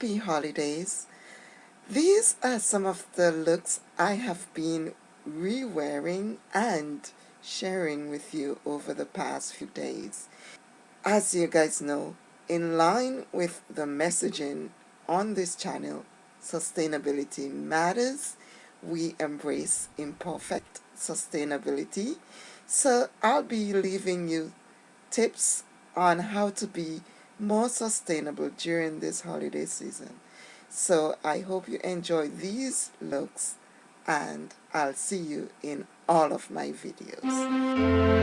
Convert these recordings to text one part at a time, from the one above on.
happy holidays. These are some of the looks I have been re-wearing and sharing with you over the past few days. As you guys know, in line with the messaging on this channel, sustainability matters. We embrace imperfect sustainability. So I'll be leaving you tips on how to be more sustainable during this holiday season. So I hope you enjoy these looks and I'll see you in all of my videos.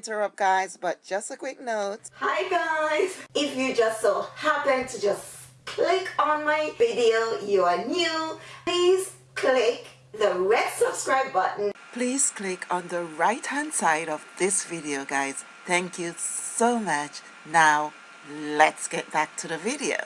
Interrupt guys but just a quick note. Hi guys. If you just so happen to just click on my video you are new please click the red subscribe button. Please click on the right hand side of this video guys. Thank you so much. Now let's get back to the video